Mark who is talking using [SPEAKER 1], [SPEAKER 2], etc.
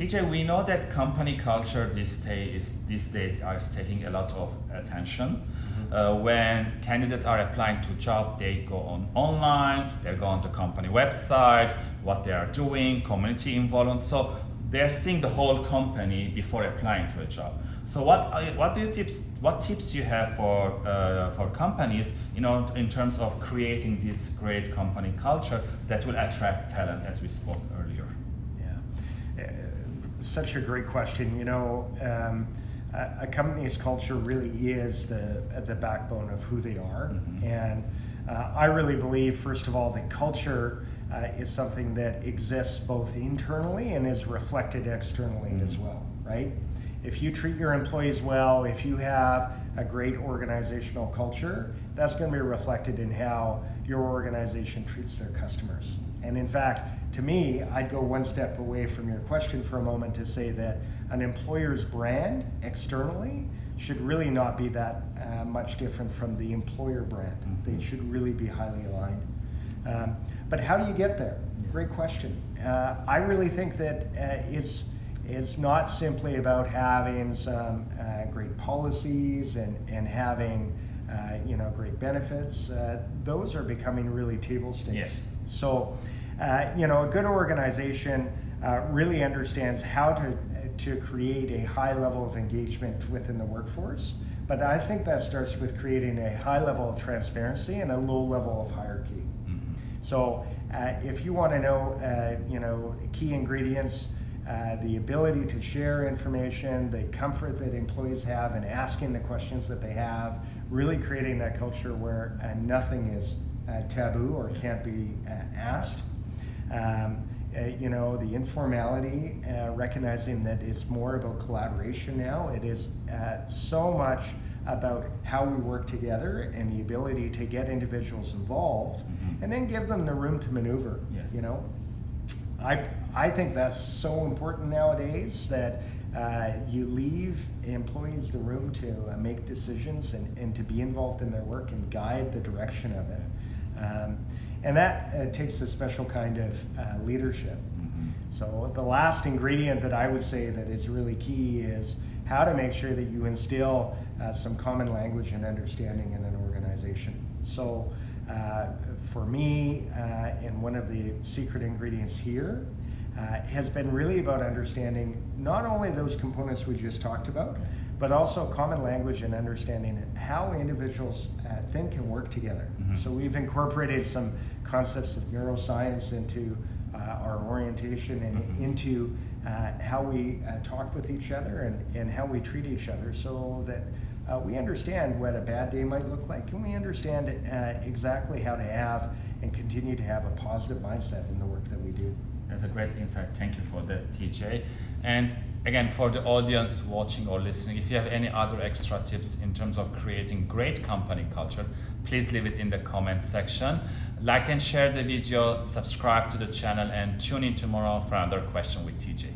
[SPEAKER 1] TJ, we know that company culture these days, these days is taking a lot of attention. Mm-hmm. Uh, when candidates are applying to job, they go on online, they go on the company website, what they are doing, community involvement. So they're seeing the whole company before applying to a job. So what what do you tips what tips you have for uh, for companies you know in terms of creating this great company culture that will attract talent as we spoke earlier?
[SPEAKER 2] Such a great question. You know. Um, a, a company's culture really is the the backbone of who they are, mm-hmm. and uh, I really believe, first of all, that culture uh, is something that exists both internally and is reflected externally mm-hmm. as well, right? If you treat your employees well, if you have a great organizational culture, that's going to be reflected in how your organization treats their customers. And in fact, to me, I'd go one step away from your question for a moment to say that an employer's brand externally should really not be that uh, much different from the employer brand. Mm-hmm. They should really be highly aligned. Um, but how do you get there? Great question. Uh, I really think that uh, it's it's not simply about having some uh, great policies and, and having uh, you know great benefits. Uh, those are becoming really table stakes.
[SPEAKER 1] Yes.
[SPEAKER 2] So uh, you know a good organization uh, really understands how to to create a high level of engagement within the workforce. But I think that starts with creating a high level of transparency and a low level of hierarchy. Mm-hmm. So uh, if you want to know, you know, key ingredients uh, the ability to share information, the comfort that employees have in asking the questions that they have, really creating that culture where uh, nothing is uh, taboo or can't be uh, asked. Um, uh, you know, the informality, recognizing that it's more about collaboration now. It is so much about how we work together and the ability to get individuals involved mm-hmm. and then give them the room to maneuver.
[SPEAKER 1] Yes.
[SPEAKER 2] You know, I, I think that's so important nowadays that uh, you leave employees the room to uh, make decisions and, and to be involved in their work and guide the direction of it. Um, and that uh, takes a special kind of uh, leadership. Mm-hmm. So, the last ingredient that I would say that is really key is how to make sure that you instill uh, some common language and understanding in an organization. So, uh, for me, uh, and one of the secret ingredients here uh, has been really about understanding not only those components we just talked about, but also common language and understanding how individuals uh, think and work together. Mm-hmm. So we've incorporated some concepts of neuroscience into uh, our orientation and mm-hmm. into uh, how we talk with each other and, and how we treat each other so that uh, we understand what a bad day might look like, and we understand uh, exactly how to have and continue to have a positive mindset in the work that we do.
[SPEAKER 1] That's a great insight. Thank you for that, TJ. And again, for the audience watching or listening, if you have any other extra tips in terms of creating great company culture, please leave it in the comment section. Like and share the video, subscribe to the channel, and tune in tomorrow for another question with TJ.